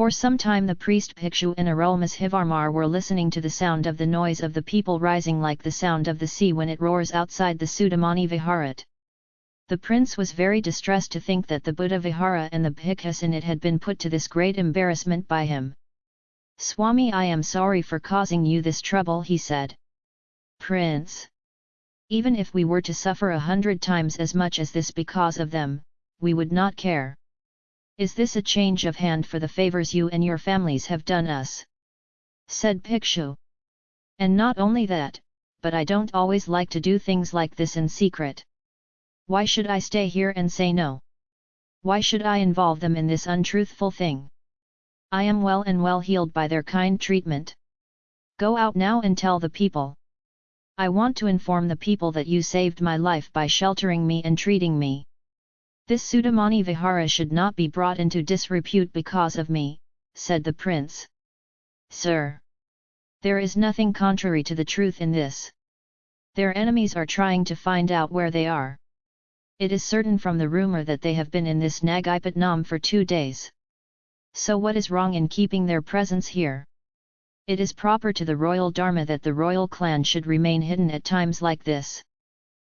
For some time the priest Bhikshu and Arulmozhivarmar were listening to the sound of the noise of the people rising like the sound of the sea when it roars outside the Sudamani Viharat. The prince was very distressed to think that the Buddha Vihara and the bhikkhus in it had been put to this great embarrassment by him. Swami I am sorry for causing you this trouble he said. Prince! Even if we were to suffer a hundred times as much as this because of them, we would not care. Is this a change of hand for the favors you and your families have done us? Said Bhikshu. And not only that, but I don't always like to do things like this in secret. Why should I stay here and say no? Why should I involve them in this untruthful thing? I am well and well healed by their kind treatment. Go out now and tell the people. I want to inform the people that you saved my life by sheltering me and treating me. This Sudamani Vihara should not be brought into disrepute because of me, said the prince. Sir! There is nothing contrary to the truth in this. Their enemies are trying to find out where they are. It is certain from the rumour that they have been in this Nagipatnam for two days. So what is wrong in keeping their presence here? It is proper to the royal dharma that the royal clan should remain hidden at times like this.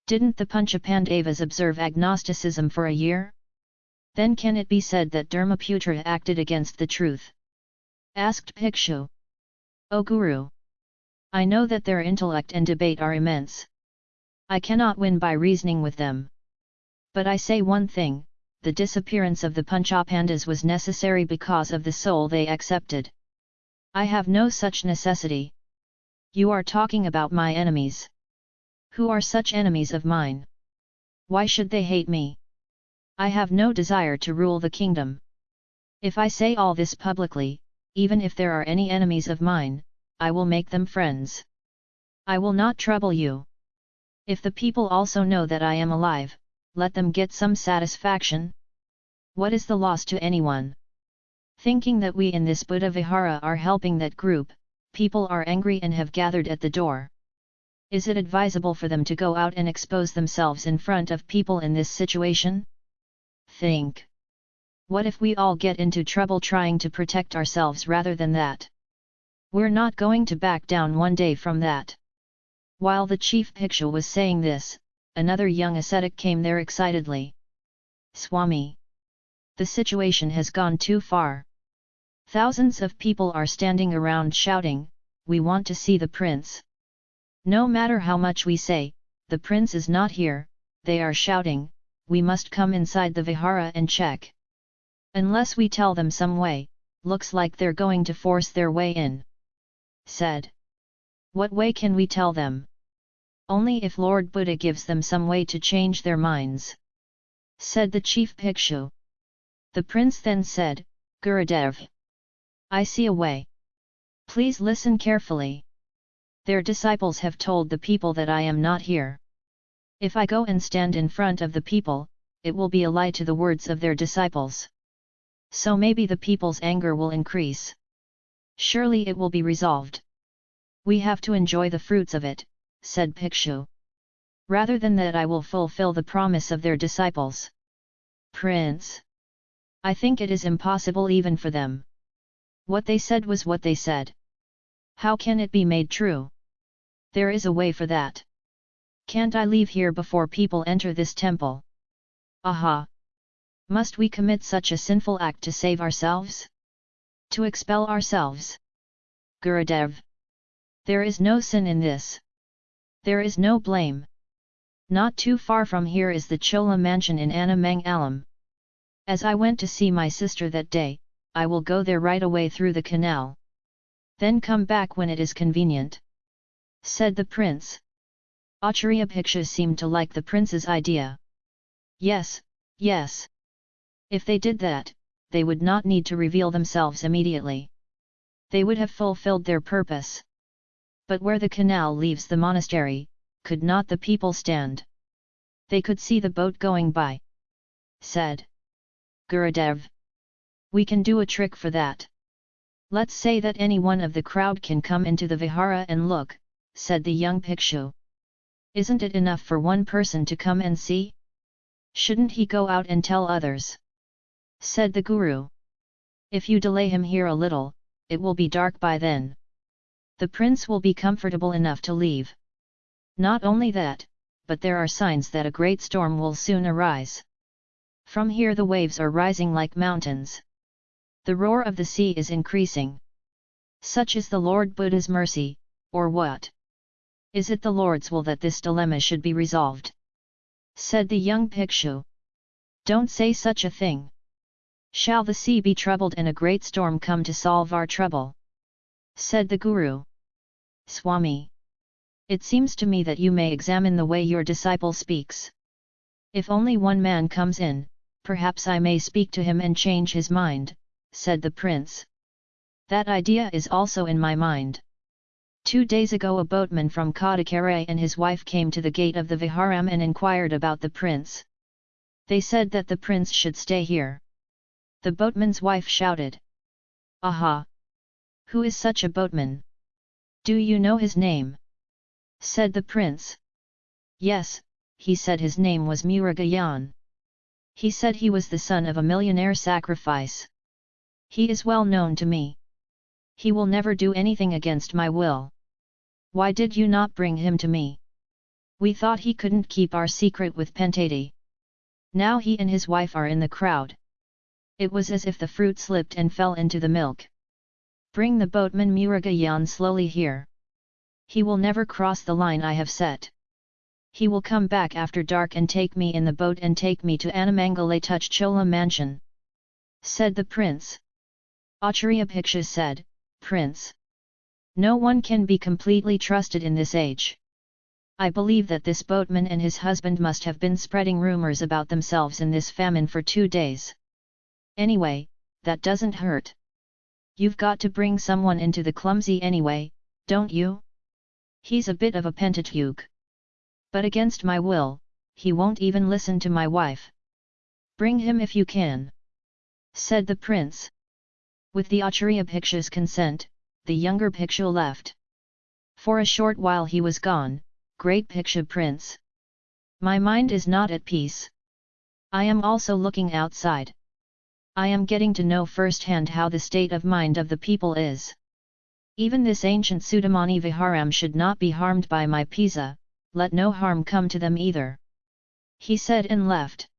Didn't the Panchapandavas observe agnosticism for a year? Then can it be said that Dharmaputra acted against the truth? Asked Bhikshu. O Guru! I know that their intellect and debate are immense. I cannot win by reasoning with them. But I say one thing, the disappearance of the Panchapandavas was necessary because of the soul they accepted. I have no such necessity. You are talking about my enemies. Who are such enemies of mine? Why should they hate me? I have no desire to rule the kingdom. If I say all this publicly, even if there are any enemies of mine, I will make them friends. I will not trouble you. If the people also know that I am alive, let them get some satisfaction? What is the loss to anyone? Thinking that we in this Buddha Vihara are helping that group, people are angry and have gathered at the door. Is it advisable for them to go out and expose themselves in front of people in this situation? Think. What if we all get into trouble trying to protect ourselves rather than that? We're not going to back down one day from that. While the chief Bhikshu was saying this, another young ascetic came there excitedly. Swami! The situation has gone too far. Thousands of people are standing around shouting, we want to see the prince. No matter how much we say, the prince is not here, they are shouting, we must come inside the vihara and check. Unless we tell them some way, looks like they're going to force their way in. Said. What way can we tell them? Only if Lord Buddha gives them some way to change their minds. Said the chief Bhikshu. The prince then said, Gurudev. I see a way. Please listen carefully. Their disciples have told the people that I am not here. If I go and stand in front of the people, it will be a lie to the words of their disciples. So maybe the people's anger will increase. Surely it will be resolved. We have to enjoy the fruits of it, said Bhikshu. Rather than that I will fulfill the promise of their disciples. Prince! I think it is impossible even for them. What they said was what they said. How can it be made true? There is a way for that. Can't I leave here before people enter this temple? Aha! Must we commit such a sinful act to save ourselves? To expel ourselves? Gurudev! There is no sin in this. There is no blame. Not too far from here is the Chola mansion in Anamangalam. As I went to see my sister that day, I will go there right away through the canal. Then come back when it is convenient. Said the prince. Acharya Bhikshu seemed to like the prince's idea. Yes, yes. If they did that, they would not need to reveal themselves immediately. They would have fulfilled their purpose but where the canal leaves the monastery, could not the people stand? They could see the boat going by. Said Gurudev. We can do a trick for that. Let's say that any one of the crowd can come into the vihara and look, said the young Bhikshu. Isn't it enough for one person to come and see? Shouldn't he go out and tell others? Said the Guru. If you delay him here a little, it will be dark by then. The prince will be comfortable enough to leave. Not only that, but there are signs that a great storm will soon arise. From here the waves are rising like mountains. The roar of the sea is increasing. Such is the Lord Buddha's mercy, or what? Is it the Lord's will that this dilemma should be resolved? Said the young Bhikshu. Don't say such a thing. Shall the sea be troubled and a great storm come to solve our trouble? Said the Guru. Swami. It seems to me that you may examine the way your disciple speaks. If only one man comes in, perhaps I may speak to him and change his mind, said the prince. That idea is also in my mind. Two days ago a boatman from Kadakare and his wife came to the gate of the Viharam and inquired about the prince. They said that the prince should stay here. The boatman's wife shouted. Aha! Who is such a boatman? Do you know his name? Said the prince. Yes, he said his name was Murugayan. He said he was the son of a millionaire sacrifice. He is well known to me. He will never do anything against my will. Why did you not bring him to me? We thought he couldn't keep our secret with Pentati. Now he and his wife are in the crowd. It was as if the fruit slipped and fell into the milk. Bring the boatman Murugayan slowly here. He will never cross the line I have set. He will come back after dark and take me in the boat and take me to Anamangale Touch Chola mansion. Said the prince. Acharya Bhiksha said, Prince. No one can be completely trusted in this age. I believe that this boatman and his husband must have been spreading rumors about themselves in this famine for two days. Anyway, that doesn't hurt. You've got to bring someone into the clumsy anyway, don't you? He's a bit of a pentateuch. But against my will, he won't even listen to my wife. Bring him if you can. Said the prince. With the Acharya Bhiksha's consent, the younger Bhikshu left. For a short while he was gone, great Bhikshu prince. My mind is not at peace. I am also looking outside. I am getting to know firsthand how the state of mind of the people is. Even this ancient Sudamani Viharam should not be harmed by my Pisa, let no harm come to them either. He said and left.